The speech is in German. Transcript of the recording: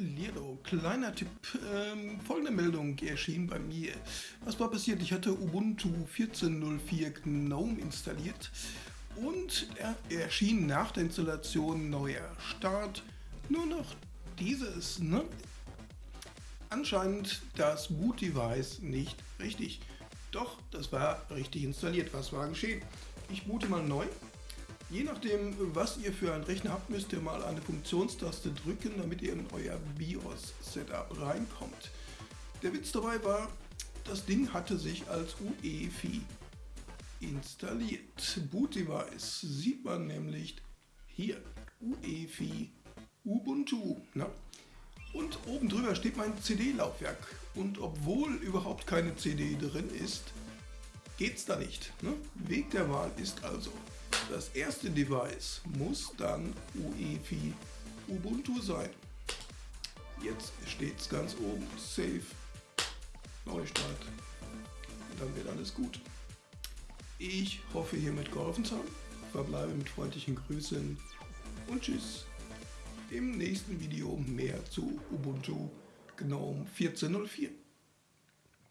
Lierdo, kleiner Tipp, ähm, folgende Meldung erschien bei mir. Was war passiert? Ich hatte Ubuntu 14.04 GNOME installiert und er erschien nach der Installation neuer Start nur noch dieses. Ne? Anscheinend das Boot-Device nicht richtig. Doch, das war richtig installiert. Was war geschehen? Ich boote mal neu Je nachdem, was ihr für einen Rechner habt, müsst ihr mal eine Funktionstaste drücken, damit ihr in euer BIOS-Setup reinkommt. Der Witz dabei war, das Ding hatte sich als UEFI installiert. Boot Device sieht man nämlich hier, UEFI Ubuntu. Na? Und oben drüber steht mein CD-Laufwerk. Und obwohl überhaupt keine CD drin ist, geht es da nicht. Ne? Weg der Wahl ist also das erste Device muss dann UEFI Ubuntu sein. Jetzt steht es ganz oben, Save, Neustart und dann wird alles gut. Ich hoffe hiermit geholfen zu haben, verbleibe mit freundlichen Grüßen und Tschüss. Im nächsten Video mehr zu Ubuntu GNOME 14.04.